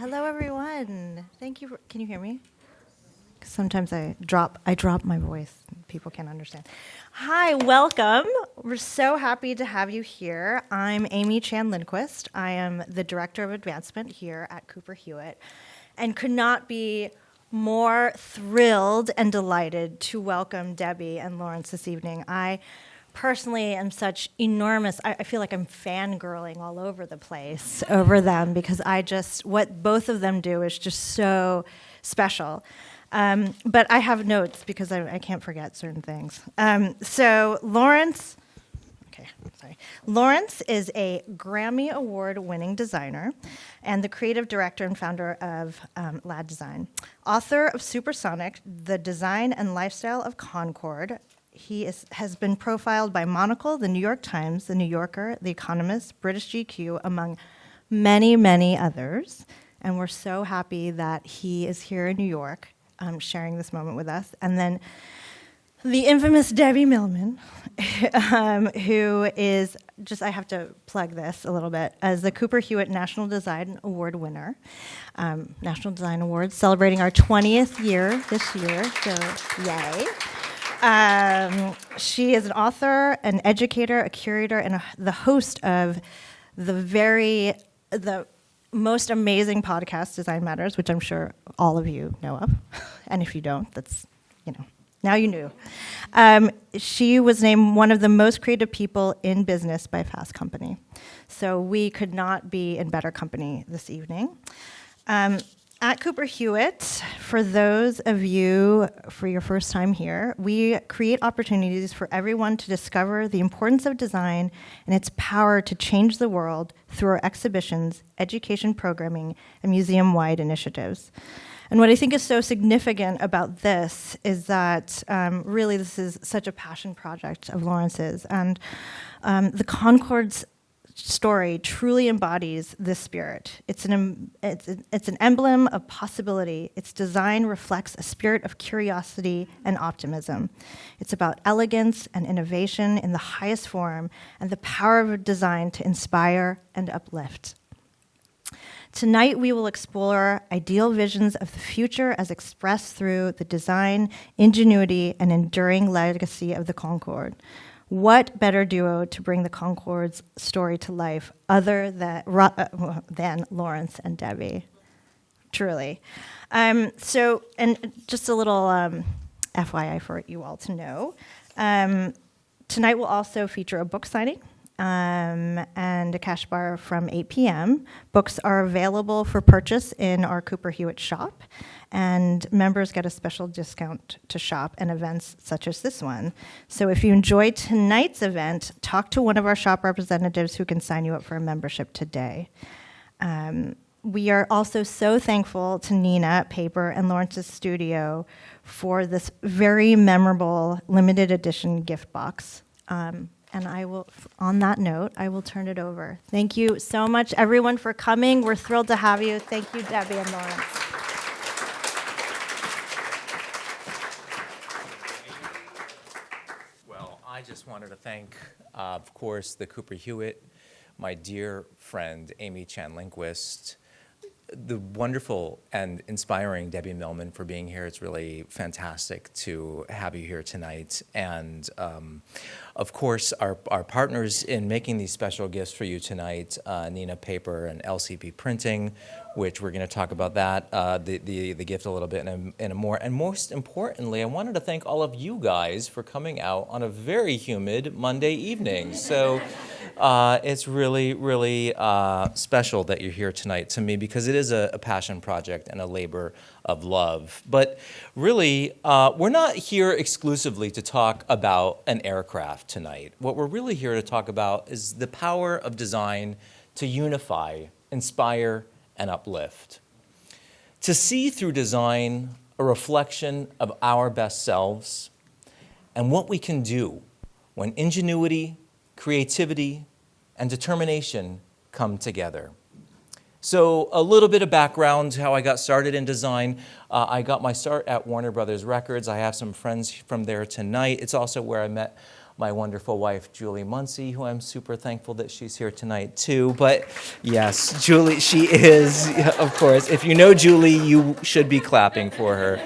hello everyone. Thank you. For, can you hear me? Sometimes I drop I drop my voice. People can't understand. Hi, welcome. We're so happy to have you here. I'm Amy Chan Lindquist. I am the Director of Advancement here at Cooper Hewitt and could not be more thrilled and delighted to welcome Debbie and Lawrence this evening. I personally am such enormous, I, I, feel like I'm fangirling all over the place over them because I just, what both of them do is just so special. Um, but I have notes because I, I can't forget certain things. Um, so Lawrence, okay, sorry. Lawrence is a Grammy Award winning designer and the creative director and founder of um, Lad Design. Author of Supersonic, The Design and Lifestyle of Concorde, he is, has been profiled by Monocle, the New York Times, the New Yorker, the Economist, British GQ, among many, many others. And we're so happy that he is here in New York um, sharing this moment with us. And then the infamous Debbie Millman, um, who is just, I have to plug this a little bit, as the Cooper Hewitt National Design Award winner. Um, National Design Awards celebrating our 20th year this year, so yay. Um, she is an author, an educator, a curator, and a, the host of the very, the most amazing podcast, Design Matters, which I'm sure all of you know of. and if you don't, that's, you know, now you knew. Um, she was named one of the most creative people in business by Fast Company. So we could not be in better company this evening. Um, at Cooper Hewitt, for those of you for your first time here, we create opportunities for everyone to discover the importance of design and its power to change the world through our exhibitions, education programming, and museum-wide initiatives. And what I think is so significant about this is that um, really this is such a passion project of Lawrence's. And um, the Concorde's story truly embodies this spirit. It's an, it's, it's an emblem of possibility. Its design reflects a spirit of curiosity and optimism. It's about elegance and innovation in the highest form and the power of design to inspire and uplift. Tonight, we will explore ideal visions of the future as expressed through the design, ingenuity, and enduring legacy of the Concorde. What better duo to bring the Concorde's story to life other than, uh, than Lawrence and Debbie? Truly. Um, so, and just a little um, FYI for you all to know. Um, tonight will also feature a book signing um, and a cash bar from 8 p.m. Books are available for purchase in our Cooper Hewitt shop, and members get a special discount to shop and events such as this one. So if you enjoy tonight's event, talk to one of our shop representatives who can sign you up for a membership today. Um, we are also so thankful to Nina Paper and Lawrence's studio for this very memorable limited edition gift box. Um, and I will, on that note, I will turn it over. Thank you so much, everyone, for coming. We're thrilled to have you. Thank you, Debbie and Lawrence. Well, I just wanted to thank, uh, of course, the Cooper Hewitt, my dear friend, Amy Chan Lindquist, the wonderful and inspiring Debbie Millman for being here. It's really fantastic to have you here tonight. And um, of course, our, our partners in making these special gifts for you tonight, uh, Nina Paper and LCP Printing, which we're going to talk about that, uh, the, the, the gift a little bit in a, in a more. And most importantly, I wanted to thank all of you guys for coming out on a very humid Monday evening. So uh, it's really, really uh, special that you're here tonight to me because it is a, a passion project and a labor of love. But really, uh, we're not here exclusively to talk about an aircraft tonight. What we're really here to talk about is the power of design to unify, inspire, and uplift. To see through design a reflection of our best selves and what we can do when ingenuity, creativity, and determination come together. So a little bit of background, how I got started in design. Uh, I got my start at Warner Brothers Records. I have some friends from there tonight. It's also where I met my wonderful wife, Julie Muncie, who I'm super thankful that she's here tonight too. But yes, Julie, she is, of course. If you know Julie, you should be clapping for her.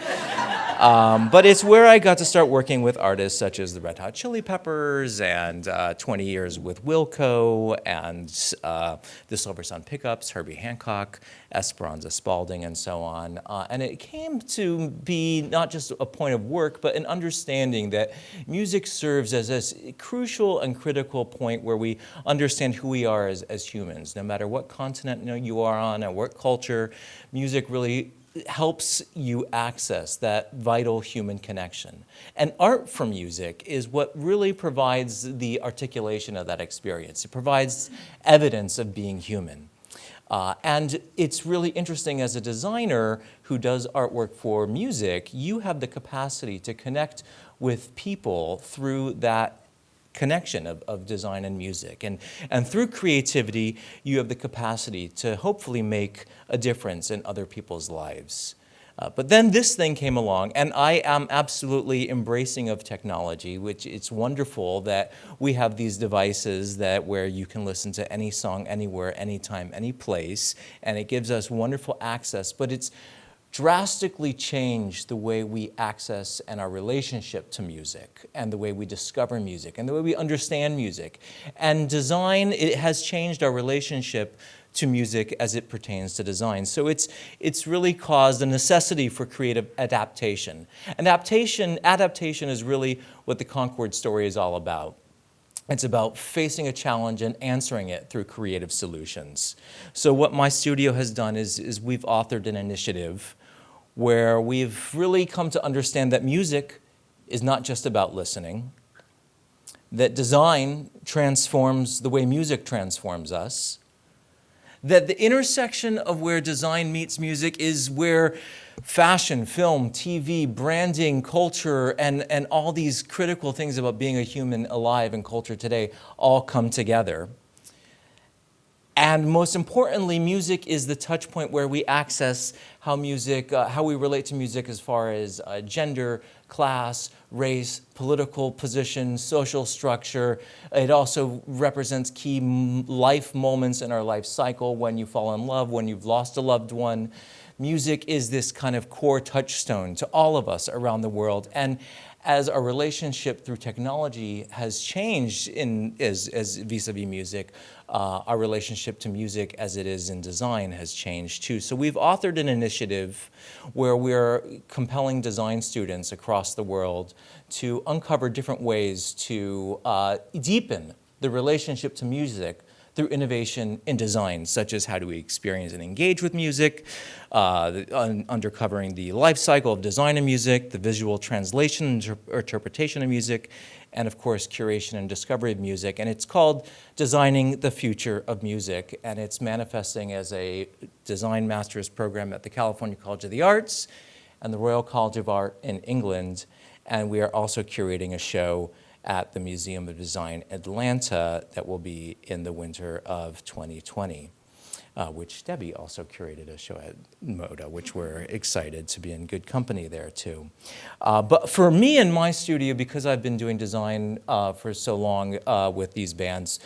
Um, but it's where I got to start working with artists such as the Red Hot Chili Peppers and uh, 20 years with Wilco and uh, the Silversun Pickups, Herbie Hancock, Esperanza Spalding, and so on. Uh, and it came to be not just a point of work, but an understanding that music serves as a crucial and critical point where we understand who we are as, as humans. No matter what continent you, you are on and what culture, music really helps you access that vital human connection. And art from music is what really provides the articulation of that experience. It provides evidence of being human. Uh, and it's really interesting as a designer who does artwork for music, you have the capacity to connect with people through that connection of, of design and music. And, and through creativity, you have the capacity to hopefully make a difference in other people's lives. Uh, but then this thing came along, and I am absolutely embracing of technology, which it's wonderful that we have these devices that where you can listen to any song anywhere, anytime, any place, and it gives us wonderful access. But it's drastically changed the way we access and our relationship to music and the way we discover music and the way we understand music. And design, it has changed our relationship to music as it pertains to design. So it's, it's really caused a necessity for creative adaptation. Adaptation, adaptation is really what the Concorde story is all about. It's about facing a challenge and answering it through creative solutions. So what my studio has done is, is we've authored an initiative where we've really come to understand that music is not just about listening, that design transforms the way music transforms us, that the intersection of where design meets music is where fashion, film, TV, branding, culture, and, and all these critical things about being a human alive in culture today all come together. And most importantly, music is the touch point where we access how music, uh, how we relate to music as far as uh, gender, class, race, political position, social structure. It also represents key life moments in our life cycle when you fall in love, when you've lost a loved one. Music is this kind of core touchstone to all of us around the world. And as our relationship through technology has changed in, as, as vis-a-vis music, uh, our relationship to music as it is in design has changed too. So we've authored an initiative where we're compelling design students across the world to uncover different ways to uh, deepen the relationship to music through innovation in design, such as how do we experience and engage with music, uh, the, un uncovering the life cycle of design of music, the visual translation inter interpretation of music, and of course curation and discovery of music. And it's called Designing the Future of Music, and it's manifesting as a design master's program at the California College of the Arts and the Royal College of Art in England. And we are also curating a show at the Museum of Design Atlanta that will be in the winter of 2020. Uh, which Debbie also curated a show at MODA, which we're excited to be in good company there too. Uh, but for me and my studio, because I've been doing design uh, for so long uh, with these bands,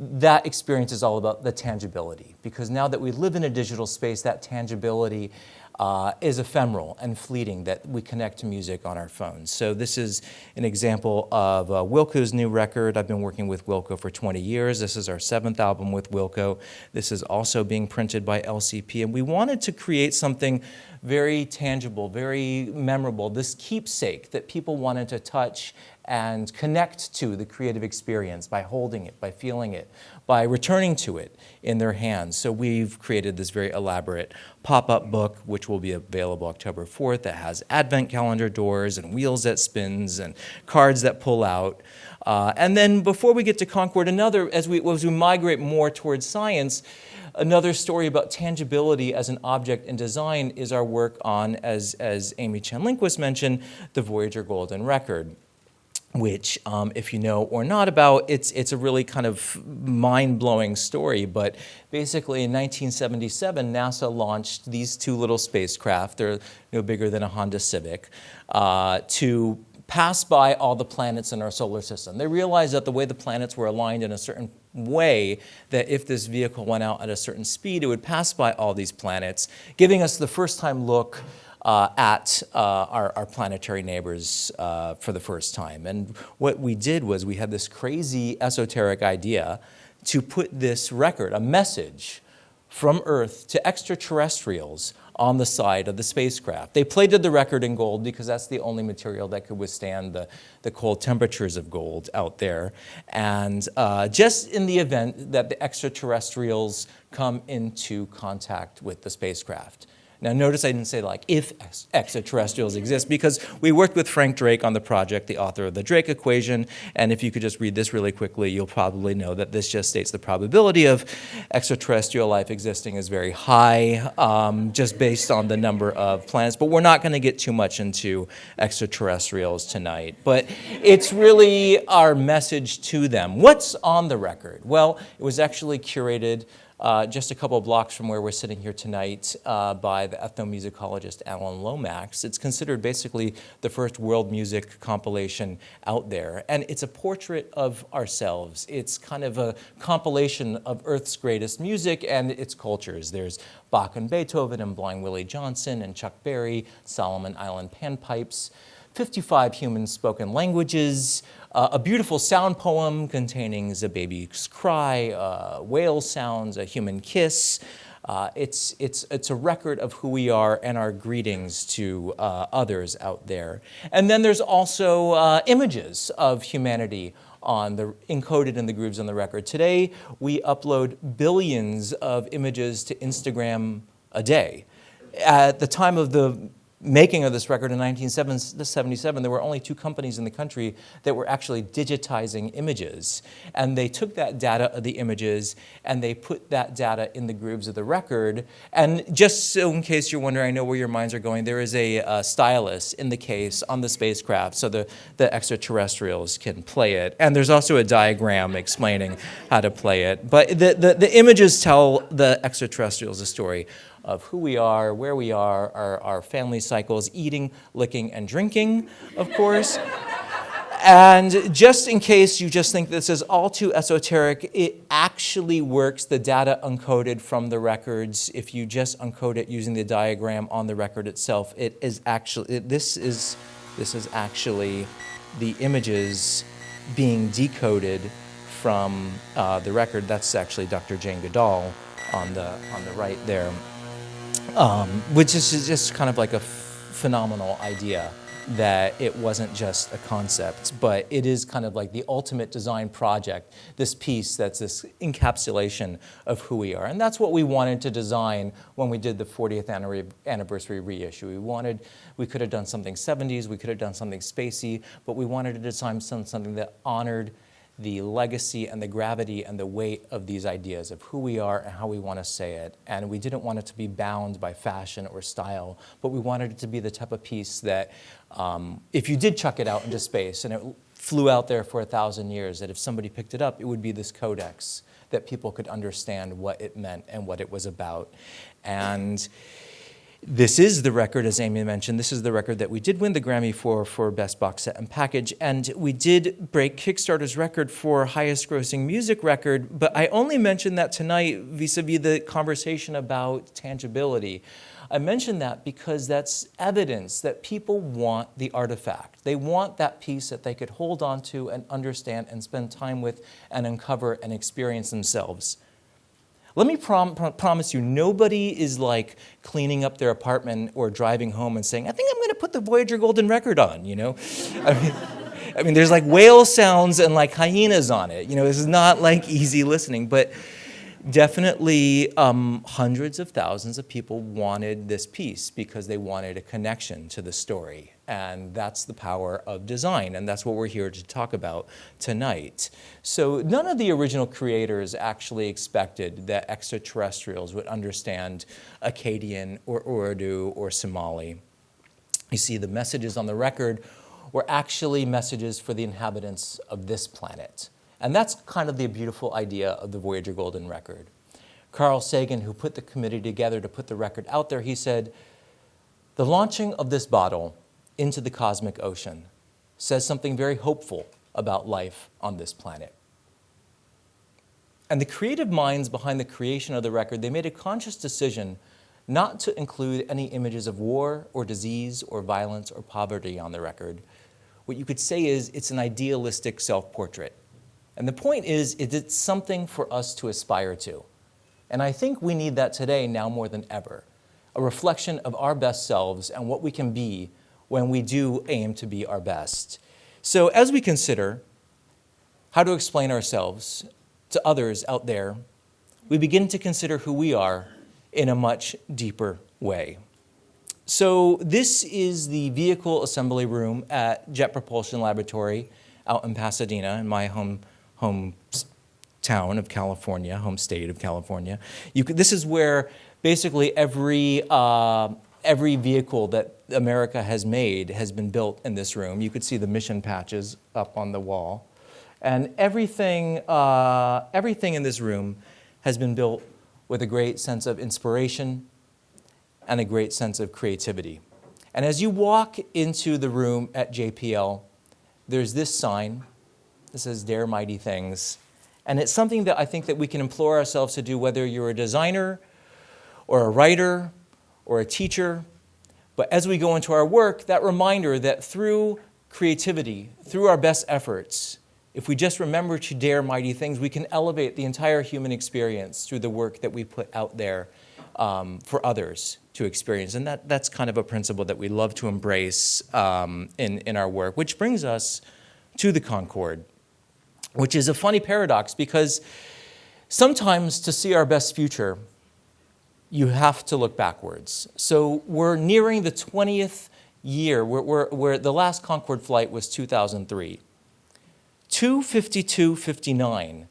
that experience is all about the tangibility. Because now that we live in a digital space, that tangibility uh, is ephemeral and fleeting that we connect to music on our phones. So this is an example of uh, Wilco's new record. I've been working with Wilco for 20 years. This is our seventh album with Wilco. This is also being printed by LCP. And we wanted to create something very tangible, very memorable, this keepsake that people wanted to touch and connect to the creative experience by holding it, by feeling it, by returning to it in their hands. So we've created this very elaborate pop-up book, which will be available October 4th, that has advent calendar doors and wheels that spins and cards that pull out. Uh, and then before we get to Concorde, another, as we, as we migrate more towards science, Another story about tangibility as an object in design is our work on, as, as Amy Chen Lindquist mentioned, the Voyager Golden Record which, um, if you know or not about, it's, it's a really kind of mind-blowing story. But basically, in 1977, NASA launched these two little spacecraft. They're no bigger than a Honda Civic, uh, to pass by all the planets in our solar system. They realized that the way the planets were aligned in a certain way, that if this vehicle went out at a certain speed, it would pass by all these planets, giving us the first time look uh, at uh, our, our, planetary neighbors uh, for the first time. And what we did was we had this crazy esoteric idea to put this record, a message from Earth to extraterrestrials on the side of the spacecraft. They plated the record in gold because that's the only material that could withstand the, the cold temperatures of gold out there. And uh, just in the event that the extraterrestrials come into contact with the spacecraft. Now notice I didn't say like if extraterrestrials exist because we worked with Frank Drake on the project, the author of the Drake equation, and if you could just read this really quickly, you'll probably know that this just states the probability of extraterrestrial life existing is very high um, just based on the number of planets, but we're not going to get too much into extraterrestrials tonight. But it's really our message to them. What's on the record? Well, it was actually curated uh, just a couple of blocks from where we're sitting here tonight uh, by the ethnomusicologist Alan Lomax. It's considered basically the first world music compilation out there. And it's a portrait of ourselves. It's kind of a compilation of Earth's greatest music and its cultures. There's Bach and Beethoven and Blind Willie Johnson and Chuck Berry, Solomon Island panpipes. 55 human spoken languages, uh, a beautiful sound poem containing a baby's cry, uh, whale sounds, a human kiss. Uh, it's, it's, it's a record of who we are and our greetings to uh, others out there. And then there's also uh, images of humanity on the, encoded in the grooves on the record. Today, we upload billions of images to Instagram a day. At the time of the making of this record in 1977, there were only two companies in the country that were actually digitizing images. And they took that data of the images and they put that data in the grooves of the record. And just so in case you're wondering, I know where your minds are going, there is a, stylus in the case on the spacecraft so the, the extraterrestrials can play it. And there's also a diagram explaining how to play it. But the, the, the images tell the extraterrestrials a story of who we are, where we are, our, our family cycles, eating, licking, and drinking, of course. And just in case you just think this is all too esoteric, it actually works. The data uncoded from the records, if you just uncode it using the diagram on the record itself, it is actually, it, this, is, this is actually the images being decoded from uh, the record. That's actually Dr. Jane Goodall on the, on the right there um, which is just kind of like a phenomenal idea that it wasn't just a concept, but it is kind of like the ultimate design project, this piece that's this encapsulation of who we are. And that's what we wanted to design when we did the 40th anniversary reissue. We wanted, we could have done something 70s, we could have done something spacey, but we wanted to design something that honored the legacy and the gravity and the weight of these ideas of who we are and how we want to say it. And we didn't want it to be bound by fashion or style, but we wanted it to be the type of piece that um, if you did chuck it out into space and it flew out there for a thousand years, that if somebody picked it up, it would be this codex that people could understand what it meant and what it was about. And this is the record, as Amy mentioned, this is the record that we did win the Grammy for, for Best Box Set and Package, and we did break Kickstarter's record for highest grossing music record, but I only mentioned that tonight vis-a-vis -vis the conversation about tangibility. I mention that because that's evidence that people want the artifact. They want that piece that they could hold on to and understand and spend time with and uncover and experience themselves. Let me prom promise you, nobody is like cleaning up their apartment or driving home and saying, I think I'm going to put the Voyager Golden Record on, you know? I mean, I mean, there's like whale sounds and like hyenas on it. You know, this is not like easy listening, but definitely um, hundreds of thousands of people wanted this piece because they wanted a connection to the story. And that's the power of design, and that's what we're here to talk about tonight. So none of the original creators actually expected that extraterrestrials would understand Akkadian or Urdu or Somali. You see, the messages on the record were actually messages for the inhabitants of this planet. And that's kind of the beautiful idea of the Voyager Golden Record. Carl Sagan, who put the committee together to put the record out there, he said, the launching of this bottle into the cosmic ocean says something very hopeful about life on this planet. And the creative minds behind the creation of the record, they made a conscious decision not to include any images of war or disease or violence or poverty on the record. What you could say is it's an idealistic self-portrait. And the point is, it's something for us to aspire to. And I think we need that today now more than ever. A reflection of our best selves and what we can be when we do aim to be our best. So as we consider how to explain ourselves to others out there, we begin to consider who we are in a much deeper way. So this is the vehicle assembly room at Jet Propulsion Laboratory out in Pasadena, in my home, home town of California, home state of California. You Could, this is where basically every, uh, every vehicle that America has made has been built in this room. You could see the mission patches up on the wall. And everything, uh, everything in this room has been built with a great sense of inspiration and a great sense of creativity. And as you walk into the room at JPL, there's this sign that says, Dare Mighty Things. And it's something that I think that we can implore ourselves to do, whether you're a designer or a writer or a teacher. But as we go into our work, that reminder that through creativity, through our best efforts, if we just remember to dare mighty things, we can elevate the entire human experience through the work that we put out there um, for others to experience. And that, that's kind of a principle that we love to embrace um, in, in our work, which brings us to the Concorde, which is a funny paradox because sometimes to see our best future, you have to look backwards. So we're nearing the 20th year, where, the last Concorde flight was 2003. 252.59,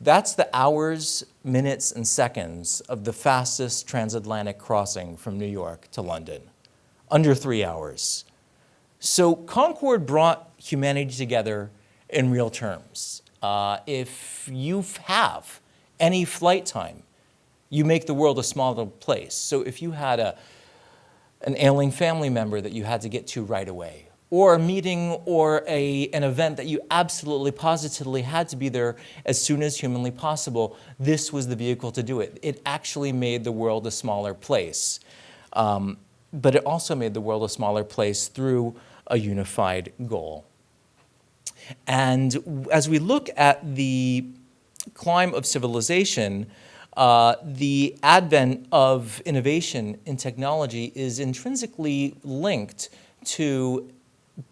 that's the hours, minutes, and seconds of the fastest transatlantic crossing from New York to London, under three hours. So Concorde brought humanity together in real terms. Uh, if you have any flight time, you make the world a smaller place. So if you had a, an ailing family member that you had to get to right away, or a meeting or a, an event that you absolutely positively had to be there as soon as humanly possible, this was the vehicle to do it. It actually made the world a smaller place. Um, but it also made the world a smaller place through a unified goal. And as we look at the climb of civilization, uh, the advent of innovation in technology is intrinsically linked to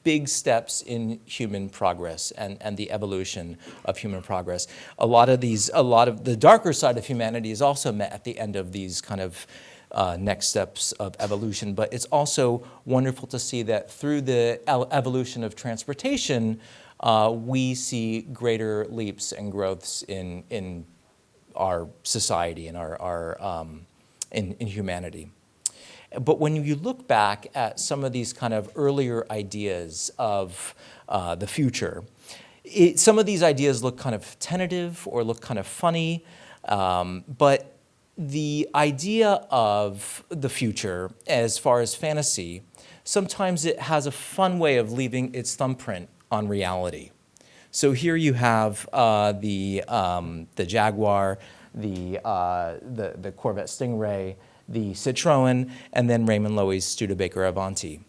big steps in human progress and, and the evolution of human progress. A lot of these, a lot of the darker side of humanity is also met at the end of these kind of uh, next steps of evolution, but it's also wonderful to see that through the evolution of transportation, uh, we see greater leaps and growths in, in our society and our, our um, in, in humanity. But when you look back at some of these kind of earlier ideas of uh, the future, it, some of these ideas look kind of tentative or look kind of funny, um, but the idea of the future as far as fantasy, sometimes it has a fun way of leaving its thumbprint on reality. So here you have uh, the, um, the Jaguar, the, uh, the, the Corvette Stingray, the Citroen, and then Raymond Loewy's Studebaker Avanti.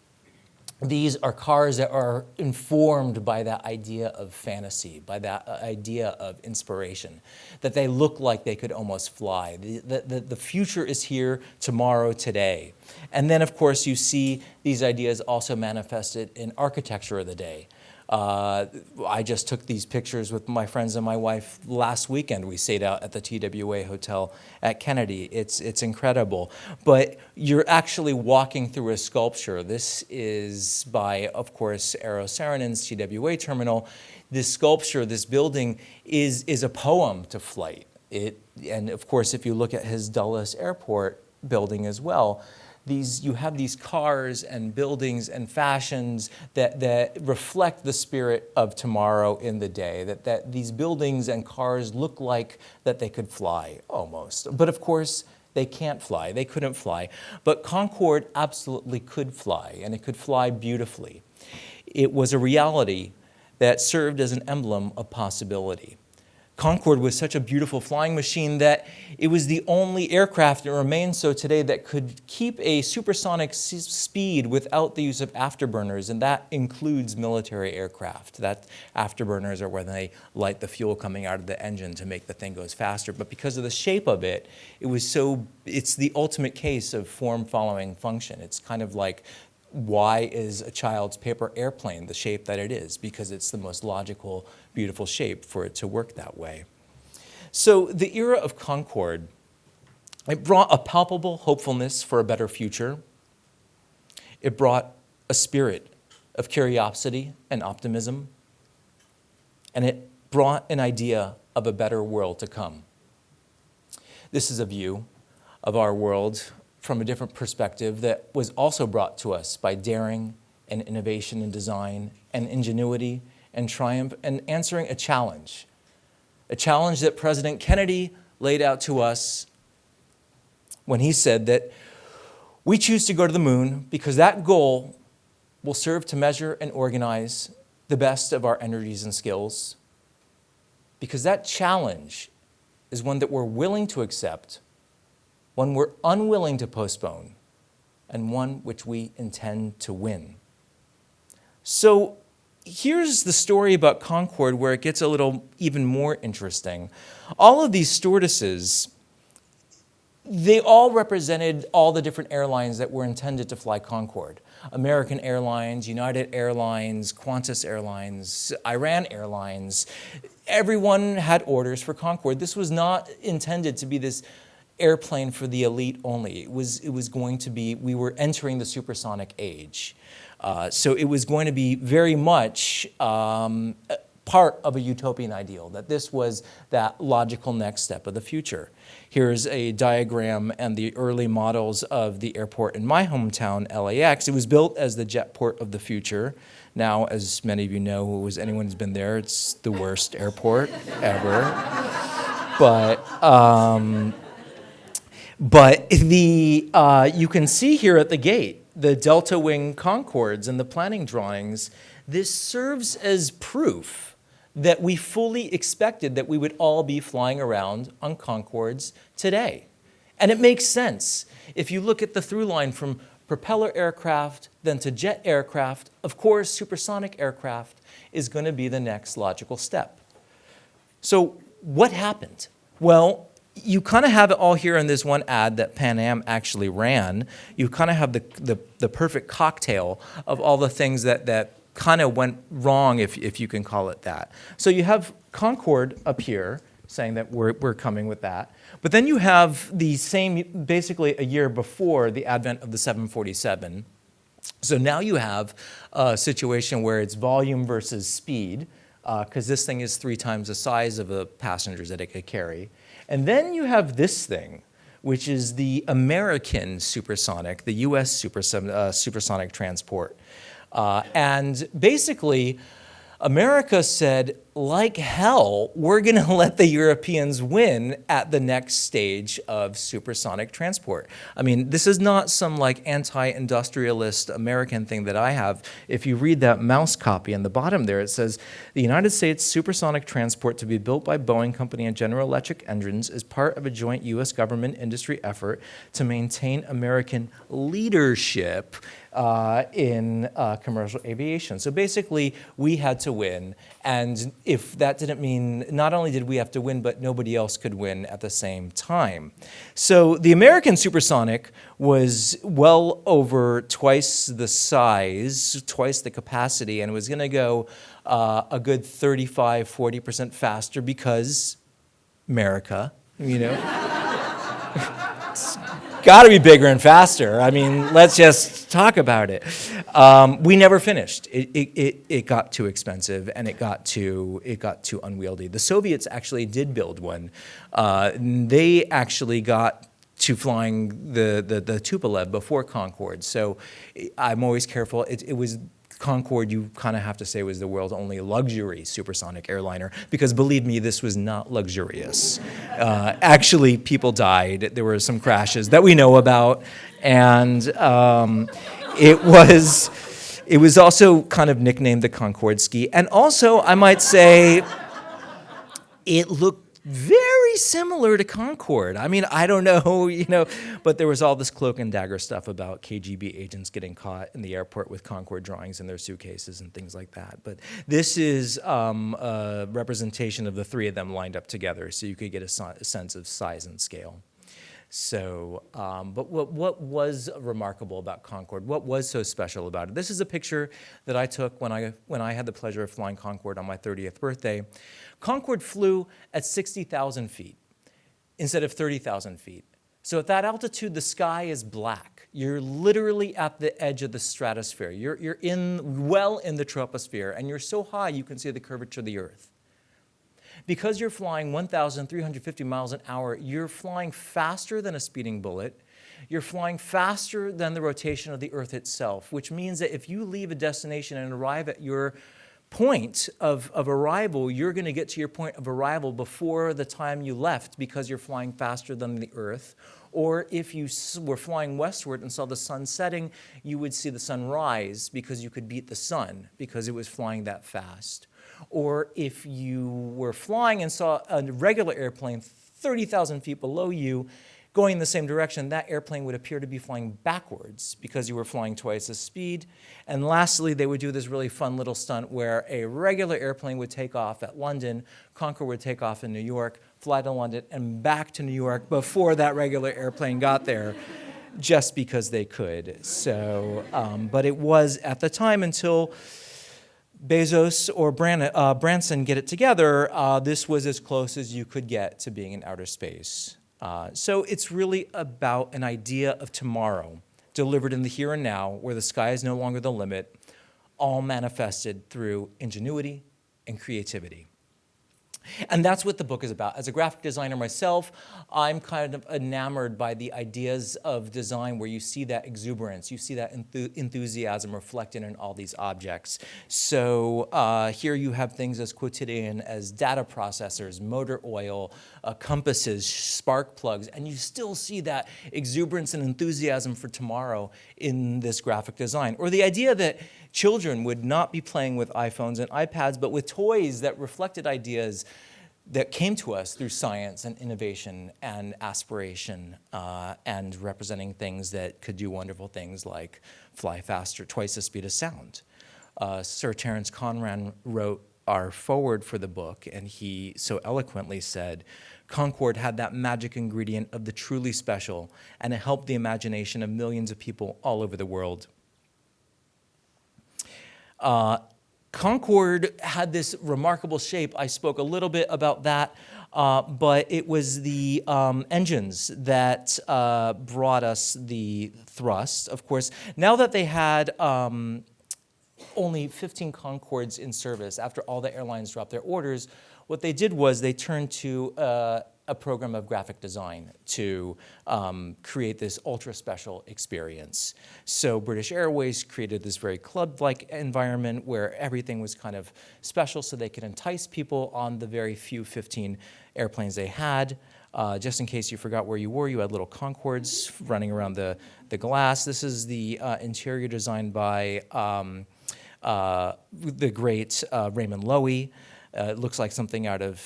These are cars that are informed by that idea of fantasy, by that uh, idea of inspiration, that they look like they could almost fly. The, the, the future is here tomorrow, today. And then, of course, you see these ideas also manifested in architecture of the day. Uh, I just took these pictures with my friends and my wife last weekend. We stayed out at the TWA Hotel at Kennedy. It's, it's incredible. But you're actually walking through a sculpture. This is by, of course, Eero Saarinen's TWA terminal. This sculpture, this building, is, is a poem to flight. It, and of course, if you look at his Dulles Airport building as well, these, you have these cars and buildings and fashions that, that reflect the spirit of tomorrow in the day, that, that these buildings and cars look like that they could fly almost. But of course, they can't fly. They couldn't fly. But Concorde absolutely could fly, and it could fly beautifully. it was a reality that served as an emblem of possibility. Concorde was such a beautiful flying machine that it was the only aircraft, and remains so today, that could keep a supersonic speed without the use of afterburners, and that includes military aircraft. That afterburners are when they light the fuel coming out of the engine to make the thing goes faster. But because of the shape of it, it was so, it's the ultimate case of form following function. It's kind of like why is a child's paper airplane the shape that it is? Because it's the most logical, beautiful shape for it to work that way. So the era of Concorde, it brought a palpable hopefulness for a better future. It brought a spirit of curiosity and optimism. And it brought an idea of a better world to come. This is a view of our world from a different perspective that was also brought to us by daring and innovation and design and ingenuity and triumph and answering a challenge. A challenge that President Kennedy laid out to us when he said that we choose to go to the moon because that goal will serve to measure and organize the best of our energies and skills. Because that challenge is one that we're willing to accept one we're unwilling to postpone, and one which we intend to win. So here's the story about Concorde where it gets a little even more interesting. All of these stewardesses, they all represented all the different airlines that were intended to fly Concorde. American Airlines, United Airlines, Qantas Airlines, Iran Airlines. Everyone had orders for Concorde. This was not intended to be this airplane for the elite only. It was, it was going to be, we were entering the supersonic age. Uh, so it was going to be very much um, part of a utopian ideal, that this was that logical next step of the future. Here's a diagram and the early models of the airport in my hometown, LAX. It was built as the jetport of the future. Now, as many of you know, who was anyone who's been there, it's the worst airport ever. But um, but the, uh, you can see here at the gate the delta wing Concordes and the planning drawings. This serves as proof that we fully expected that we would all be flying around on Concordes today. And it makes sense. If you look at the through line from propeller aircraft, then to jet aircraft, of course, supersonic aircraft is going to be the next logical step. So what happened? Well, you kind of have it all here in this one ad that Pan Am actually ran. You kind of have the, the, the, perfect cocktail of all the things that, that kind of went wrong, if, if you can call it that. So you have Concorde up here saying that we're, we're coming with that. But then you have the same, basically a year before the advent of the 747. So now you have a situation where it's volume versus speed, because uh, this thing is three times the size of the passengers that it could carry. And then you have this thing, which is the American supersonic, the US super, uh, supersonic transport. Uh, and basically, America said, like hell, we're going to let the Europeans win at the next stage of supersonic transport. I mean, this is not some like anti-industrialist American thing that I have. If you read that mouse copy on the bottom there, it says, the United States supersonic transport to be built by Boeing Company and General Electric engines is part of a joint U.S. government industry effort to maintain American leadership uh, in uh, commercial aviation. So basically, we had to win. And if that didn't mean, not only did we have to win, but nobody else could win at the same time. So the American supersonic was well over twice the size, twice the capacity, and was going to go uh, a good 35, 40% faster because America, you know got to be bigger and faster. I mean, let's just talk about it. Um, we never finished. It, it, it, it, got too expensive and it got too, it got too unwieldy. The Soviets actually did build one. Uh, they actually got to flying the, the, the Tupolev before Concorde. So I'm always careful. It, it was Concorde, you kind of have to say, was the world's only luxury supersonic airliner, because believe me, this was not luxurious. Uh, actually, people died. There were some crashes that we know about, and um, it was It was also kind of nicknamed the Concordski. And also, I might say, it looked very similar to Concorde. I mean, I don't know, you know, but there was all this cloak and dagger stuff about KGB agents getting caught in the airport with Concorde drawings in their suitcases and things like that. But this is um, a representation of the three of them lined up together so you could get a, si- a sense of size and scale. So, um, but what, what was remarkable about Concorde? What was so special about it? This is a picture that I took when I, when I had the pleasure of flying Concorde on my 30th birthday. Concorde flew at 60,000 feet instead of 30,000 feet. So at that altitude, the sky is black. You're literally at the edge of the stratosphere. You're, you're in, well in the troposphere, and you're so high you can see the curvature of the Earth. Because you're flying 1,350 miles an hour, you're flying faster than a speeding bullet. You're flying faster than the rotation of the Earth itself, which means that if you leave a destination and arrive at your point of, of arrival, you're going to get to your point of arrival before the time you left because you're flying faster than the Earth. Or if you were flying westward and saw the sun setting, you would see the sun rise because you could beat the sun because it was flying that fast. Or if you were flying and saw a regular airplane 30,000 feet below you, going in the same direction, that airplane would appear to be flying backwards because you were flying twice the speed. And lastly, they would do this really fun little stunt where a regular airplane would take off at London, Concorde would take off in New York, fly to London, and back to New York before that regular airplane got there. Just because they could. So, um, but it was at the time until Bezos or Bran- uh, Branson get it together, uh, this was as close as you could get to being in outer space. Uh, so it's really about an idea of tomorrow delivered in the here and now, where the sky is no longer the limit, all manifested through ingenuity and creativity. And that's what the book is about. As a graphic designer myself, I'm kind of enamored by the ideas of design where you see that exuberance, you see that enthu enthusiasm reflected in all these objects. So uh, here you have things as quotidian as data processors, motor oil, uh, compasses, spark plugs, and you still see that exuberance and enthusiasm for tomorrow in this graphic design. Or the idea that children would not be playing with iPhones and iPads, but with toys that reflected ideas that came to us through science and innovation and aspiration uh, and representing things that could do wonderful things like fly faster, twice the speed of sound. Uh, Sir Terence Conran wrote our foreword for the book, and he so eloquently said, Concorde had that magic ingredient of the truly special, and it helped the imagination of millions of people all over the world. Uh, Concorde had this remarkable shape. I spoke a little bit about that, uh, but it was the um, engines that uh, brought us the thrust, of course. Now that they had um, only 15 Concordes in service after all the airlines dropped their orders, what they did was they turned to uh, a program of graphic design to um, create this ultra special experience. So British Airways created this very club-like environment where everything was kind of special so they could entice people on the very few 15 airplanes they had. Uh, just in case you forgot where you were, you had little Concordes running around the, the glass. This is the uh, interior designed by um, uh, the great uh, Raymond Loewy. Uh, it looks like something out of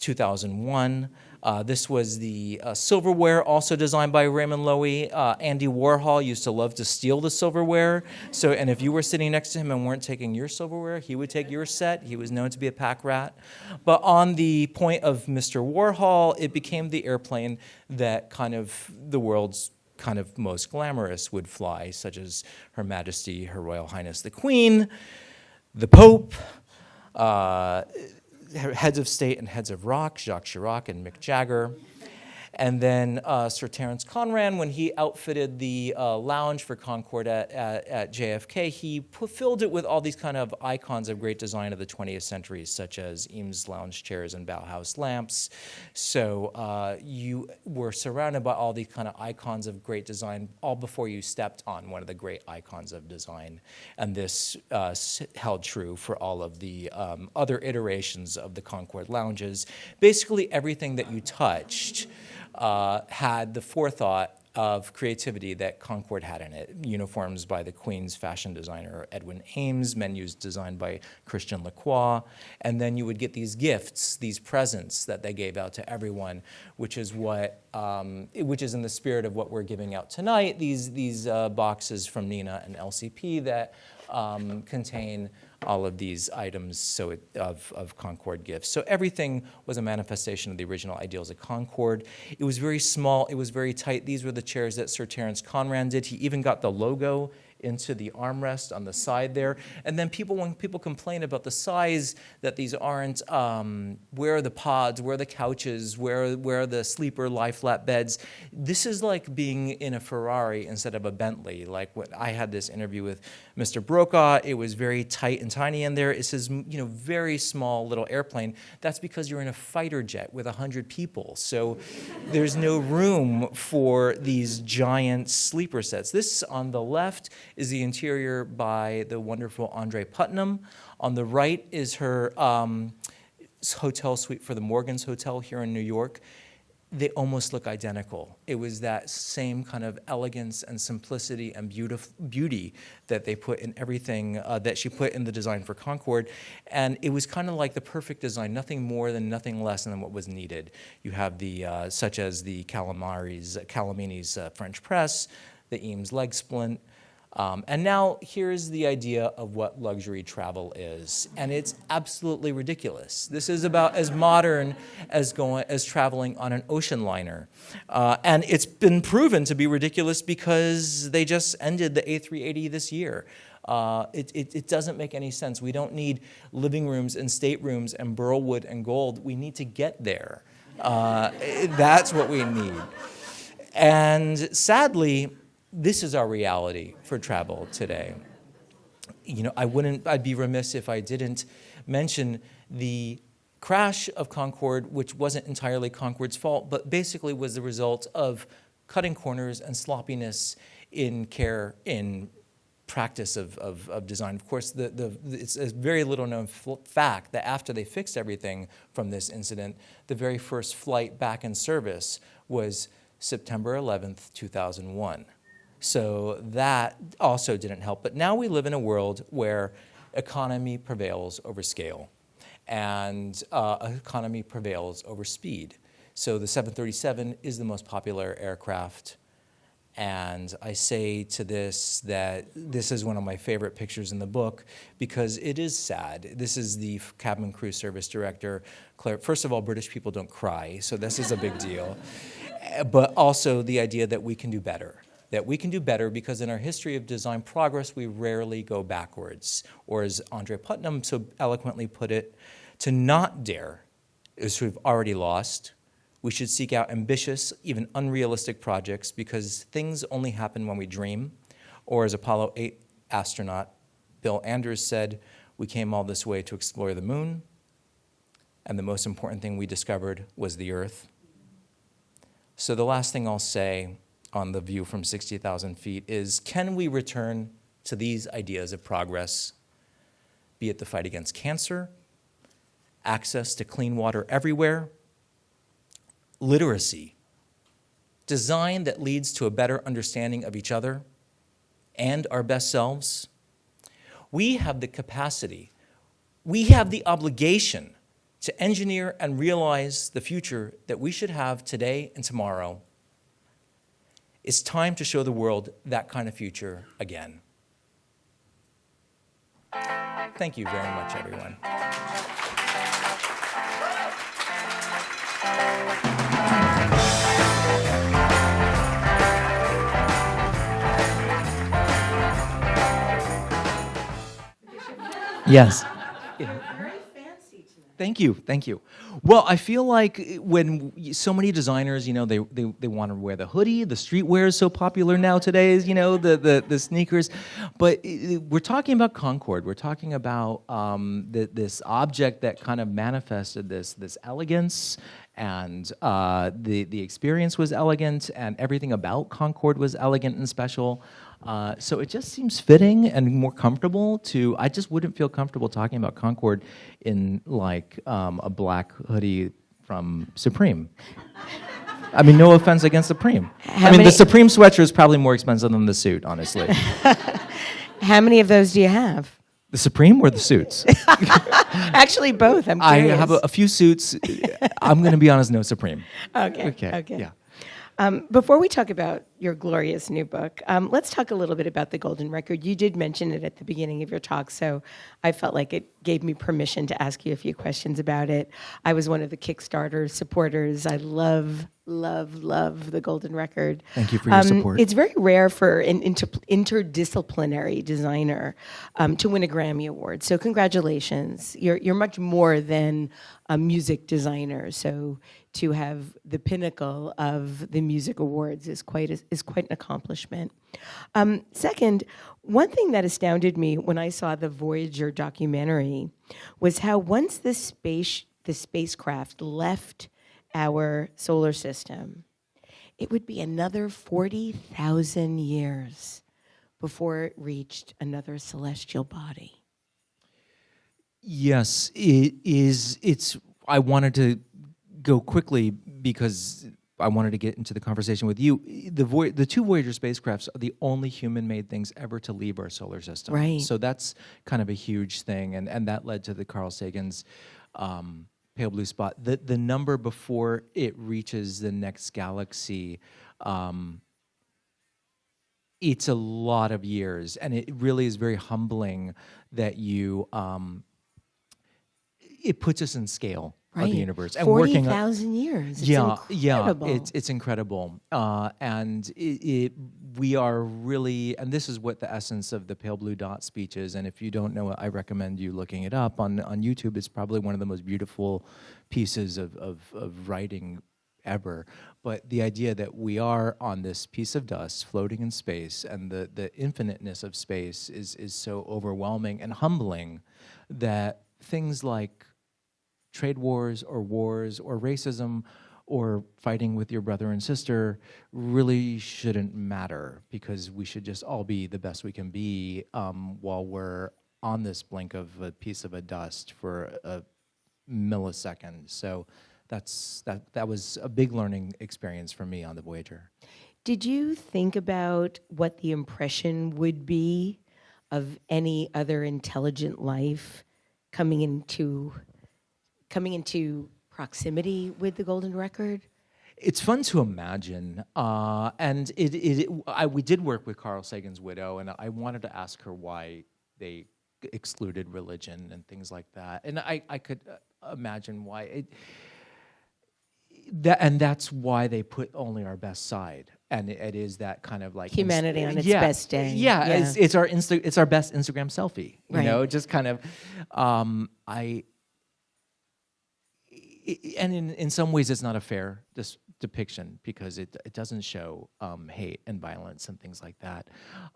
2001. Uh, this was the uh, silverware, also designed by Raymond Loewy. Uh, Andy Warhol used to love to steal the silverware. So, and if you were sitting next to him and weren't taking your silverware, he would take your set. He was known to be a pack rat. But on the point of Mr. Warhol, it became the airplane that kind of the world's kind of most glamorous would fly, such as Her Majesty, Her Royal Highness the Queen, the Pope. Uh, heads of state and heads of rock, Jacques Chirac and Mick Jagger. And then uh, Sir Terence Conran, when he outfitted the uh, lounge for Concorde at, at, at JFK, he filled it with all these kind of icons of great design of the 20th century, such as Eames lounge chairs and Bauhaus lamps. So uh, you were surrounded by all these kind of icons of great design, all before you stepped on one of the great icons of design. And this uh, held true for all of the um, other iterations of the Concorde lounges. Basically, everything that you touched uh, had the forethought of creativity that Concorde had in it. Uniforms by the Queen's fashion designer Edwin Ames, menus designed by Christian Lacroix, and then you would get these gifts, these presents that they gave out to everyone, which is what, um, which is in the spirit of what we're giving out tonight. These these uh, boxes from Nina and LCP that um, contain all of these items so it, of, of Concorde gifts. So everything was a manifestation of the original ideals of Concorde. It was very small, it was very tight. These were the chairs that Sir Terence Conran did. He even got the logo into the armrest on the side there. And then people, when people complain about the size, that these aren't, um, where are the pods, where are the couches, where, where are the sleeper lie flat beds? This is like being in a Ferrari instead of a Bentley. Like what I had this interview with Mr. Brokaw, it was very tight and tiny in there. It says, you know, very small little airplane. That's because you're in a fighter jet with 100 people. So there's no room for these giant sleeper sets. This on the left is the interior by the wonderful Andrée Putman. On the right is her um, hotel suite for the Morgans Hotel here in New York. They almost look identical. It was that same kind of elegance and simplicity and beautiful beauty that they put in everything uh, that she put in the design for Concorde. And it was kind of like the perfect design, nothing more than nothing less than what was needed. You have the, uh, such as the Calamari's, Calamini's uh, French press, the Eames leg splint, um, and now here's the idea of what luxury travel is, and it's absolutely ridiculous. This is about as modern as going as traveling on an ocean liner, uh, and it's been proven to be ridiculous because they just ended the A380 this year. Uh, it, it, it, doesn't make any sense. We don't need living rooms and staterooms and burlwood and gold. We need to get there. Uh, that's what we need. And sadly, this is our reality for travel today. You know, I wouldn't, I'd be remiss if I didn't mention the crash of Concorde, which wasn't entirely Concorde's fault, but basically was the result of cutting corners and sloppiness in care, in practice of, of, of design. Of course, the, the, it's a very little known fact that after they fixed everything from this incident, the very first flight back in service was September 11th, 2001. So that also didn't help. But now we live in a world where economy prevails over scale and uh, economy prevails over speed. So the 737 is the most popular aircraft. And I say to this that this is one of my favorite pictures in the book because it is sad. This is the cabin crew service director, Claire. First of all, British people don't cry, so this is a big deal. But also the idea that we can do better that we can do better because in our history of design progress, we rarely go backwards. Or as Andrée Putman so eloquently put it, to not dare is we've already lost. We should seek out ambitious, even unrealistic projects because things only happen when we dream. Or as Apollo 8 astronaut Bill Anders said, we came all this way to explore the moon, and the most important thing we discovered was the Earth. So the last thing I'll say on the view from 60,000 feet is can we return to these ideas of progress, be it the fight against cancer, access to clean water everywhere, literacy, design that leads to a better understanding of each other and our best selves. We have the capacity, we have the obligation to engineer and realize the future that we should have today and tomorrow it's time to show the world that kind of future again. Thank you very much, everyone. Yes. Thank you, thank you. Well, I feel like when so many designers, you know, they, they, they want to wear the hoodie, the streetwear is so popular now today, you know, the, the, the sneakers. But we're talking about Concorde. We're talking about um, the, this object that kind of manifested this, this elegance and uh, the, the experience was elegant and everything about Concorde was elegant and special. Uh, so it just seems fitting and more comfortable to, I just wouldn't feel comfortable talking about Concorde in like um, a black hoodie from Supreme. I mean, no offense against Supreme. How I mean, many- the Supreme sweatshirt is probably more expensive than the suit, honestly. How many of those do you have? the Supreme or the suits? Actually, both. I'm I have a, a few suits. I'm going to be honest, no Supreme. okay. Okay. Okay. Yeah. Um, before we talk about your glorious new book, um, let's talk a little bit about the Golden Record. You did mention it at the beginning of your talk, so I felt like it gave me permission to ask you a few questions about it. I was one of the Kickstarter supporters. I love, love, love the Golden Record. Thank you for your support. It's very rare for an inter- interdisciplinary designer um, to win a Grammy Award. So congratulations. You're, you're much more than a music designer. So to have the pinnacle of the music awards is quite a, is quite an accomplishment. Um, second, one thing that astounded me when I saw the Voyager documentary was how once the space the spacecraft left our solar system, it would be another 40,000 years before it reached another celestial body. Yes, it is. It's. I wanted to go quickly because I wanted to get into the conversation with you. The Voy- the two Voyager spacecrafts are the only human-made things ever to leave our solar system. Right. So that's kind of a huge thing, and and that led to the Carl Sagan's. Um, Pale blue spot. The the number before it reaches the next galaxy, um, it's a lot of years, and it really is very humbling that you um, it puts us in scale of the universe and working on- 40,000 years. It's yeah, incredible. yeah, it's it's incredible, uh, and it, it we are really, and this is what the essence of the pale blue dot speech is. And if you don't know it, I recommend you looking it up on on YouTube. It's probably one of the most beautiful pieces of of, of writing ever. But the idea that we are on this piece of dust floating in space, and the the infiniteness of space is is so overwhelming and humbling that things like trade wars or wars or racism or fighting with your brother and sister really shouldn't matter because we should just all be the best we can be um, while we're on this blink of a piece of a dust for a millisecond. So that's that. That was a big learning experience for me on the Voyager. Did you think about what the impression would be of any other intelligent life coming into coming into proximity with the golden record? It's fun to imagine, uh, and it, it, I, we did work with Carl Sagan's widow, and I wanted to ask her why they excluded religion and things like that, and I, I could uh, imagine why it. That, and that's why they put only our best side, and it, it is that kind of like Humanity on its yeah, best day. Yeah, Yeah. It's, it's our Insta, it's our best Instagram selfie. You Right. know, just kind of, um, i- and in, in some ways it's not a fair depiction because it, it doesn't show um, hate and violence and things like that.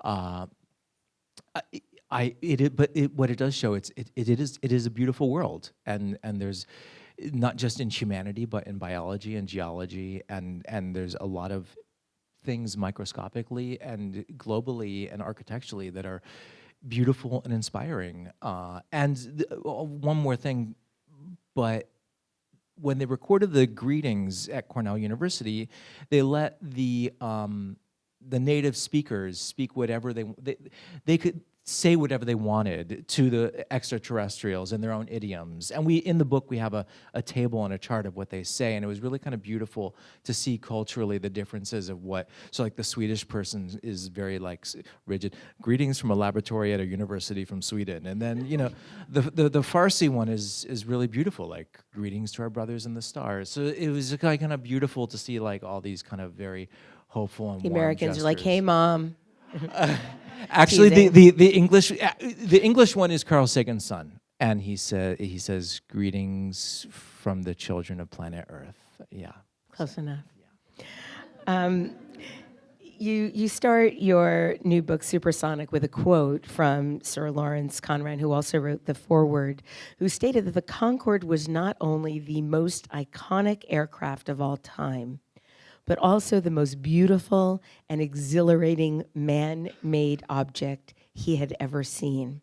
Uh, I, I it, but it, what it does show it's it, it, is it is a beautiful world and and there's not just in humanity but in biology and geology and and there's a lot of things microscopically and globally and architecturally that are beautiful and inspiring. Uh, and uh, one more thing, but when they recorded the greetings at Cornell University, they let the um, the native speakers speak whatever they they they could say whatever they wanted to the extraterrestrials in their own idioms. And we in the book we have a, a table and a chart of what they say, and it was really kind of beautiful to see culturally the differences of what. So like the Swedish person is very like rigid. Greetings from a laboratory at a university from Sweden, and then you know the the, the Farsi one is is really beautiful, like greetings to our brothers in the stars. So it was kind of, kind of beautiful to see like all these kind of very hopeful and The Americans are like, "Hey, mom." Actually, the, the, the English uh, the English one is Carl Sagan's son, and he said he says greetings from the children of planet Earth. Yeah. Close enough. Um, you you start your new book Supersonic with a quote from Sir Terence Conran, who also wrote the foreword, who stated that the Concorde was not only the most iconic aircraft of all time, but also the most beautiful and exhilarating man-made object he had ever seen.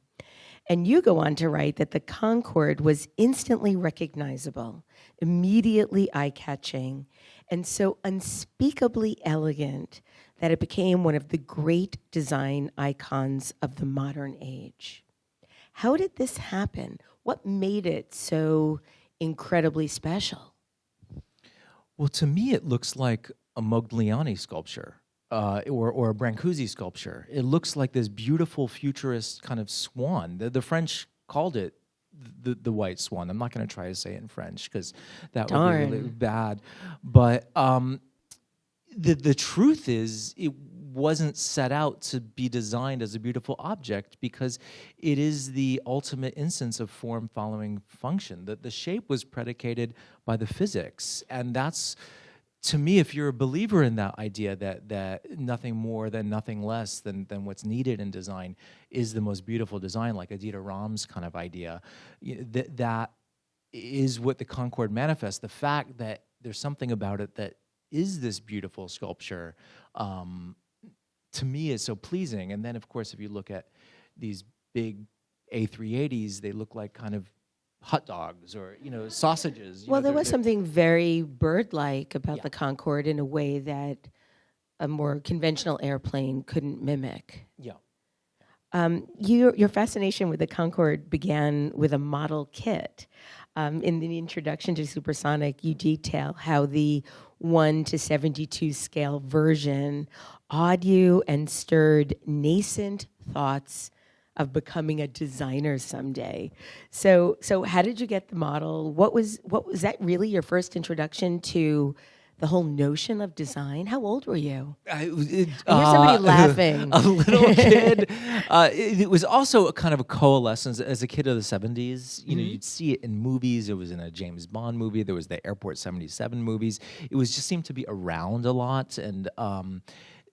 And you go on to write that the Concorde was instantly recognizable, immediately eye catching, and so unspeakably elegant that it became one of the great design icons of the modern age. How did this happen? What made it so incredibly special? Well, to me, it looks like a Modigliani sculpture uh, or, or a Brancusi sculpture. It looks like this beautiful futurist kind of swan. The, the French called it the, the white swan. I'm not going to try to say it in French because that Darn. would be really bad. But um, the the truth is, it wasn't set out to be designed as a beautiful object because it is the ultimate instance of form following function. That the shape was predicated by the physics, and that's to me, if you're a believer in that idea that that nothing more than nothing less than than what's needed in design is the most beautiful design, like a Dieter Rams' kind of idea, that that is what the Concorde manifests. The fact that there's something about it that is this beautiful sculpture, um, to me, is so pleasing. And then, of course, if you look at these big A380s, they look like kind of hot dogs or you know sausages. you Well, know, there was something very bird-like about Yeah. the Concorde in a way that a more conventional airplane couldn't mimic. Yeah. Um, your, your fascination with the Concorde began with a model kit. Um, in the introduction to Supersonic, you detail how the 1 to 72 scale version awed you and stirred nascent thoughts of becoming a designer someday. So, so how did you get the model? What was what was that really your first introduction to the whole notion of design? How old were you? I, it, I hear somebody uh, laughing. A little kid. Uh, it, it was also a kind of a coalescence as a kid of the 70s. You know, Mm-hmm. you'd see it in movies. It was in a James Bond movie. There was the Airport 77 movies. It was just seemed to be around a lot. And, um,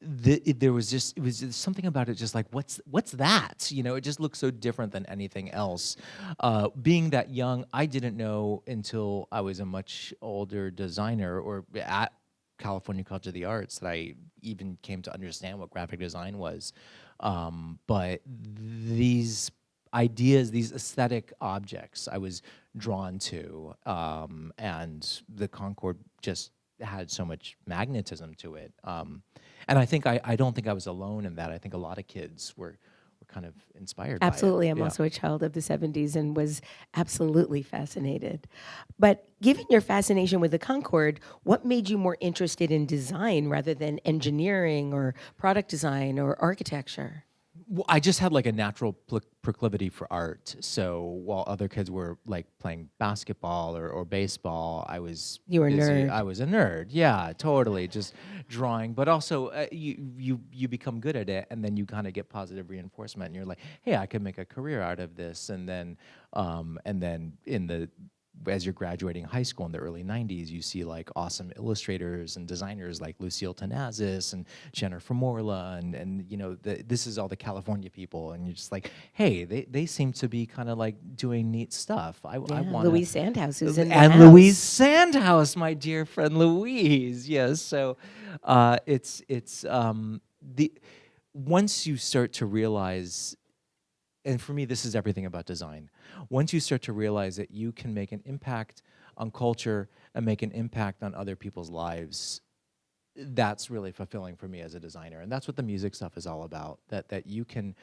the, it, there was just it was just something about it just like what's what's that you know it just looks so different than anything else uh, being that young i didn't know until i was a much older designer or at California College of the Arts that I even came to understand what graphic design was. Um, but these ideas, these aesthetic objects, I was drawn to, um, and the Concorde just had so much magnetism to it. Um, and I think I, I don't think I was alone in that. I think a lot of kids were were kind of inspired. by it. Absolutely. I'm Yeah. also a child of the 70s and was absolutely fascinated. But given your fascination with the Concorde, what made you more interested in design rather than engineering or product design or architecture? Well, I just had like a natural pl- proclivity for art. So while other kids were like playing basketball or, or baseball, I was You were busy- nerd. I was a nerd. Yeah, totally. Just drawing, but also uh, you you you become good at it, and then you kind of get positive reinforcement, and you're like, hey, I could make a career out of this, and then um, and then in the as you're graduating high school in the early 90s, you see like awesome illustrators and designers like Lucille Tenazas and Jennifer Morla, and, and you know, the, this is all the California people. And you're just like, hey, they, they seem to be kind of like doing neat stuff. I, I want Louise Sandhaus who's in and house. Louise Sandhaus, my dear friend Louise. Yes, so uh, it's it's um, the once you start to realize, and for me, this is everything about design. Once you start to realize that you can make an impact on culture and make an impact on other people's lives, that's really fulfilling for me as a designer, and that's what the music stuff is all about. That that you can,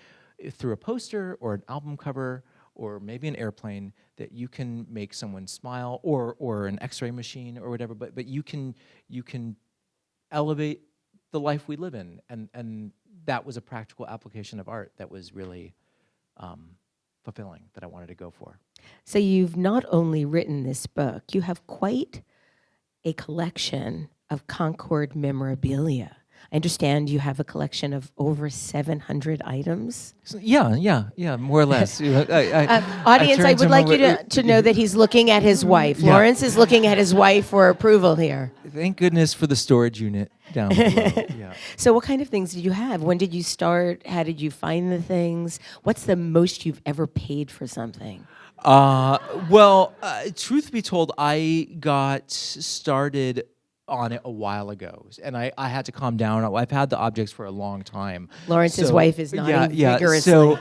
through a poster or an album cover or maybe an airplane, that you can make someone smile, or or an X-ray machine or whatever. But but you can you can elevate the life we live in, and and that was a practical application of art that was really um, fulfilling that I wanted to go for. So you've not only written this book, you have quite a collection of Concorde memorabilia. I understand you have a collection of over 700 items. So, yeah, yeah, yeah, more or less. I, I, Uh, audience, I turned would like you to, to know that he's looking at his wife. Yeah. Lawrence is looking at his wife for approval here. Thank goodness for the storage unit down below. yeah. So, what kind of things did you have? When did you start? How did you find the things? What's the most you've ever paid for something? Uh, well, uh, truth be told, I got started on it a while ago, and I, I had to calm down. I've had the objects for a long time. Lawrence's So- wife is nodding yeah, yeah. vigorously. So,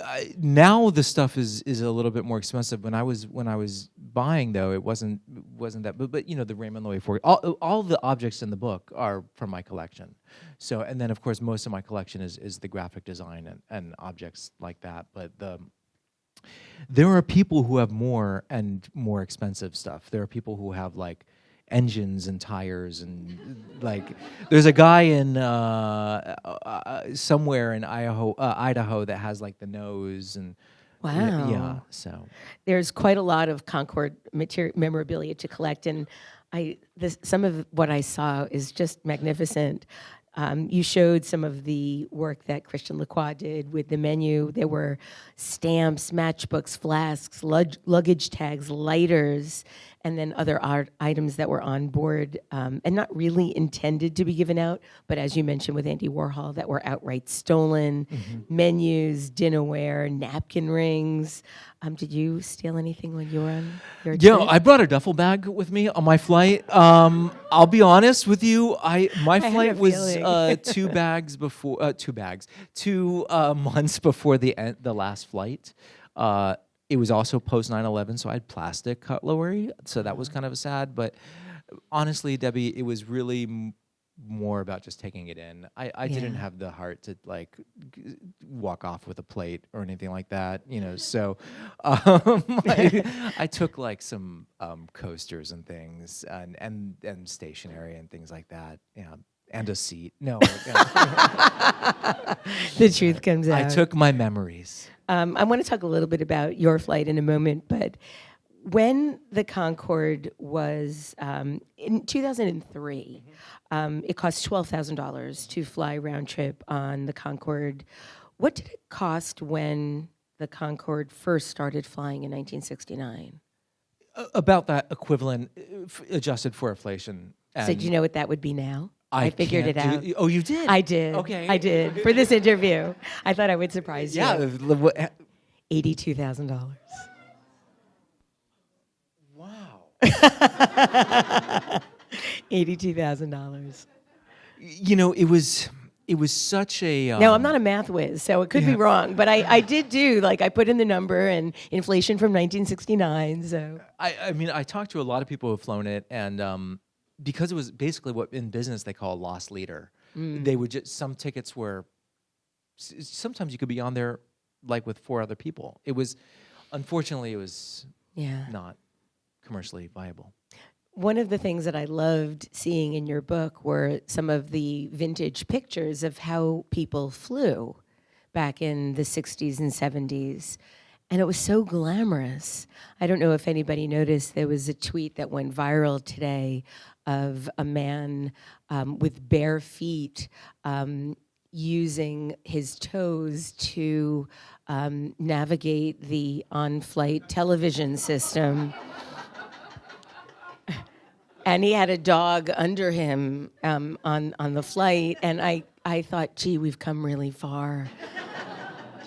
I, now the stuff is is a little bit more expensive. When I was when I was buying though, it wasn't wasn't that. But but you know the Raymond Loewy for all all the objects in the book are from my collection. So and then of course most of my collection is is the graphic design and, and objects like that. But the there are people who have more and more expensive stuff. There are people who have like engines and tires and like there's a guy in uh, uh, somewhere in Idaho, uh, Idaho that has like the nose and yeah, yeah, so there's quite a lot of Concorde materi- memorabilia to collect, and I this, some of what I saw is just magnificent. Um, you showed some of the work that Christian Lacroix did with the menu. There were stamps, matchbooks, flasks, lug- luggage tags, lighters, and then other art items that were on board um, and not really intended to be given out, but as you mentioned with Andy Warhol, that were outright stolen. Menus, dinnerware, napkin rings. Um, did you steal anything when you were on your Yeah, trip? I brought a duffel bag with me on my flight. Um, I'll be honest with you. I my flight was uh, two bags before uh, two bags two uh, months before the end, the last flight. It was also post 9-11, so I had plastic cutlery, so that was kind of sad. But honestly, Debbie, it was really m- more about just taking it in. I, I didn't have the heart to like g- walk off with a plate or anything like that, you know. So um, I, I took like some um, coasters and things and, and and stationery and things like that. Yeah, and a seat. No, the truth comes out. I took my memories. Um, I want to talk a little bit about your flight in a moment, but when the Concorde was um, in 2003, um, it cost twelve thousand dollars to fly round trip on the Concorde. What did it cost when the Concorde first started flying in 1969? About that equivalent, uh, adjusted for inflation. So do you know what that would be now? I figured it out. do- oh, you did. I did. Okay. I did for this interview. I thought I would surprise Yeah. you. what- Eighty-two thousand dollars. Wow. Eighty-two thousand dollars. you know, it was it was such a. Um, No, I'm not a math whiz, so it could be wrong. But I, I did do like I put in the number and inflation from 1969. So I, I mean, I talked to a lot of people who've flown it, and um, because it was basically what in business they call a loss leader. Mm. They would just some tickets were. Sometimes you could be on there like with four other people. It was, unfortunately, it was yeah. not commercially viable. One of the things that I loved seeing in your book were some of the vintage pictures of how people flew back in the 60s and 70s. And it was so glamorous. I don't know if anybody noticed, there was a tweet that went viral today of a man um, with bare feet um, using his toes to um, navigate the on flight television system. And he had a dog under him um, on on the flight, and I I thought, gee, we've come really far,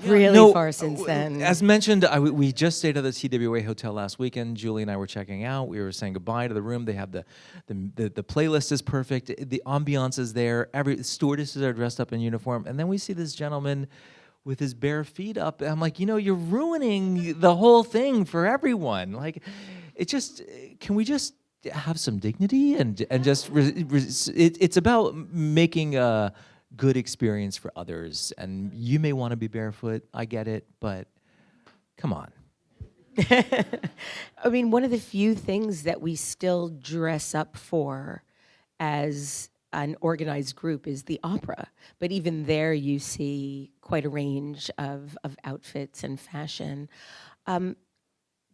really No, far since then. As mentioned, I, we just stayed at the TWA hotel last weekend. Julie and I were checking out. We were saying goodbye to the room. They have the the, the, the playlist is perfect. The ambiance is there. Every stewardesses are dressed up in uniform, and then we see this gentleman with his bare feet up. I'm like, you know, you're ruining the whole thing for everyone. Like, it just can we just have some dignity and and just it, it's about making a good experience for others. And you may want to be barefoot. I get it, but come on. I mean, one of the few things that we still dress up for as an organized group is the opera. But even there, you see quite a range of, of outfits and fashion. Um,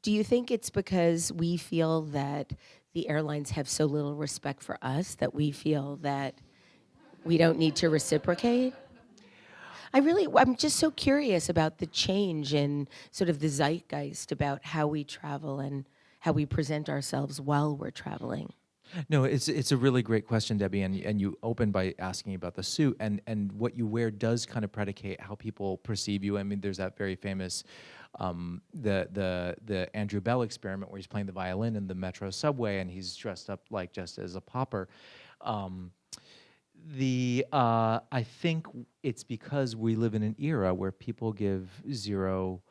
do you think it's because we feel that the airlines have so little respect for us that we feel that we don't need to reciprocate? I really, I'm just so curious about the change in sort of the zeitgeist about how we travel and how we present ourselves while we're traveling. No, it's it's a really great question, Debbie, and and you opened by asking about the suit and and what you wear does kind of predicate how people perceive you. I mean, there's that very famous. Um, the the the Andrew Bell experiment where he's playing the violin in the metro subway and he's dressed up like just as a pauper. Um, the uh, I think it's because we live in an era where people give zero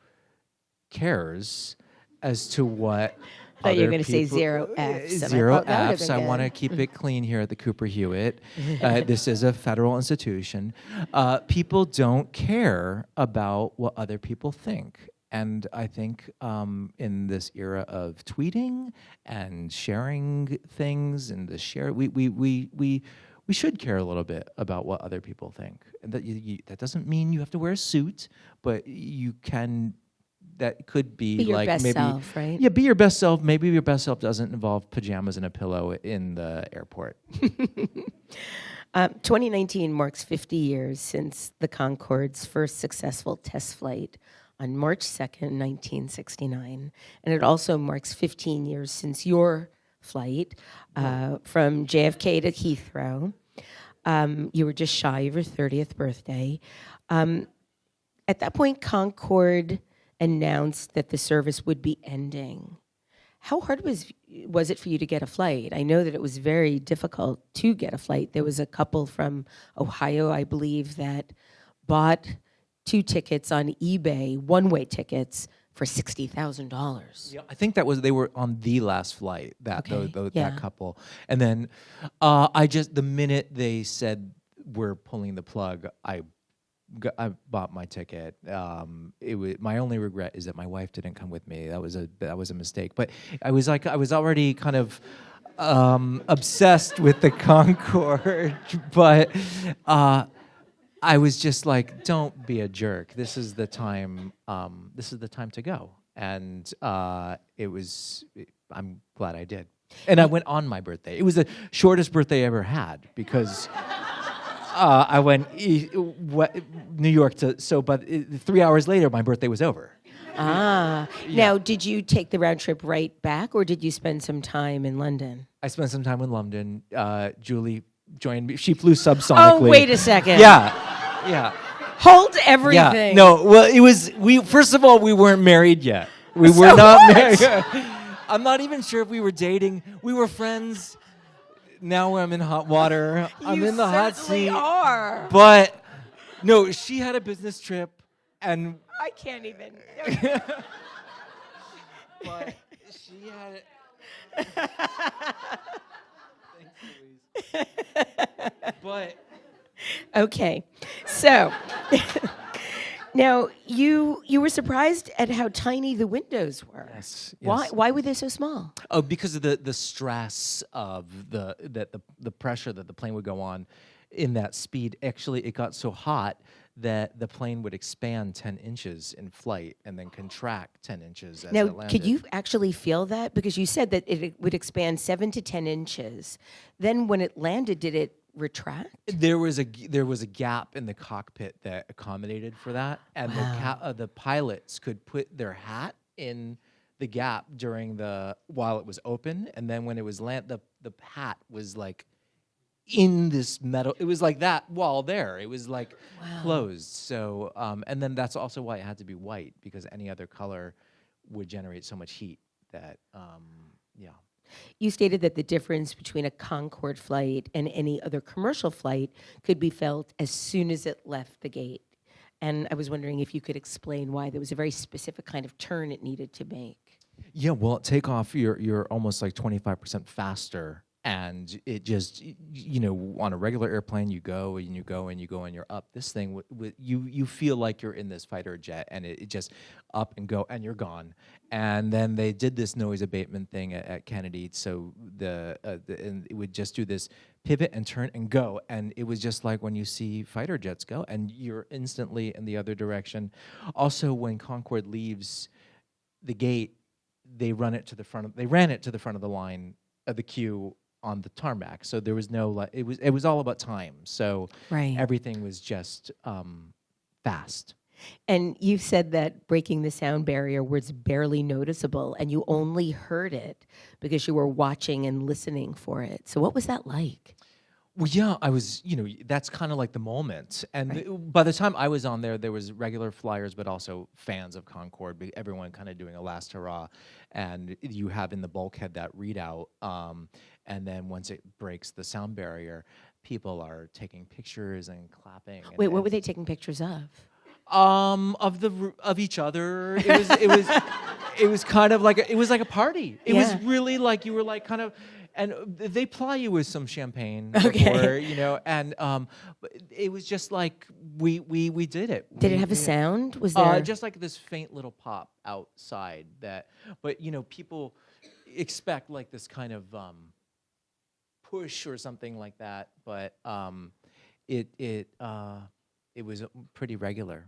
cares as to what. thought you were other gonna say zero Fs, I Zero Fs. I want to keep it clean here at the Cooper Hewitt. Uh, this is a federal institution. Uh, people don't care about what other people think. And I think um, in this era of tweeting and sharing things and the share, we, we, we, we, we should care a little bit about what other people think. And that, you, you, that doesn't mean you have to wear a suit, but you can, that could be, Be your like best maybe, self, right? yeah, be your best self. Maybe your best self doesn't involve pajamas and a pillow in the airport. Um, 2019 marks 50 years since the Concorde's first successful test flight on March 2nd, 1969. And it also marks 15 years since your flight uh, from JFK to Heathrow. Um, you were just shy of your 30th birthday. Um, at that point, Concorde announced that the service would be ending. How hard was was it for you to get a flight? I know that it was very difficult to get a flight. There was a couple from Ohio, I believe, that bought two tickets on eBay, one-way tickets for sixty thousand dollars. Yeah, I think that was they were on the last flight that Okay, tho- yeah. that couple, and then uh, I just the minute they said we're pulling the plug, I bought my ticket. Um, it was my only regret is that my wife didn't come with me. That was a that was a mistake. But I was like I was already kind of um, obsessed with the Concorde, but. Uh, I was just like, don't be a jerk. This is the time. Um, this is the time to go. And uh, it was. I'm glad I did. And I went on my birthday. It was the shortest birthday I ever had because uh, I went e- what, New York to. So, but it, three hours later, my birthday was over. Ah, now did you take the round trip right back, or did you spend some time in London? I spent some time in London. Uh, Julie joined me. She flew subsonically. Oh, wait a second. Yeah, yeah. Hold everything. Yeah. No, well, it was we. First of all, we weren't married yet. We were not what? married. I'm not even sure if we were dating. We were friends. Now I'm in hot water. I'm in the hot seat. Are. But no, she had a business trip, and I can't even. but she had. Thanks, Louise. but Okay, so now you you were surprised at how tiny the windows were. Yes, Why yes. why were they so small? Oh, because of the the stress of the that the the pressure that the plane would go on in that speed. Actually, it got so hot that the plane would expand 10 inches in flight and then contract 10 inches as Now, it landed. could you actually feel that? Because you said that it would expand seven to ten inches. Then, when it landed, did it retract? There was a there was a gap in the cockpit that accommodated for that, and the ca- uh, the pilots could put their hat in the gap during the while it was open, and then when it was land, the the hat was like in this metal. It was like that wall there. It was like closed. So, um, and then that's also why it had to be white because any other color would generate so much heat that um, yeah. You stated that the difference between a Concorde flight and any other commercial flight could be felt as soon as it left the gate. And I was wondering if you could explain why there was a very specific kind of turn it needed to make. Yeah, well, takeoff, you're you're almost like 25% faster, and it just you know on a regular airplane, you go and you go and you go and you're up. This thing, you you feel like you're in this fighter jet, and it, it just up and go, and you're gone. And then they did this noise abatement thing at, at Kennedy, so the, uh, the and it would just do this pivot and turn and go, and it was just like when you see fighter jets go, and you're instantly in the other direction. Also, when Concorde leaves the gate, they run it to the front of they ran it to the front of the line of the queue on the tarmac. So there was no like it was it was all about time. So Right. everything was just um, fast. And you said that breaking the sound barrier was barely noticeable, and you only heard it because you were watching and listening for it. So, what was that like? Well, yeah, I was, you know, that's kind of like the moment. And th- by the time I was on there, there was regular flyers, but also fans of Concorde, everyone kind of doing a last hurrah. And you have in the bulkhead that readout. Um, and then once it breaks the sound barrier, people are taking pictures and clapping. and- Wait, what were they taking pictures of? um of the of each other it was it was it was kind of like a, it was like a party it Yeah. was really like you were like kind of and uh, they ply you with some champagne Okay. before, you know and um it was just like we we we did it Did We- it have a sound? Was there uh, just like this faint little pop outside that but you know people expect like this kind of um push or something like that but um it it uh it was pretty regular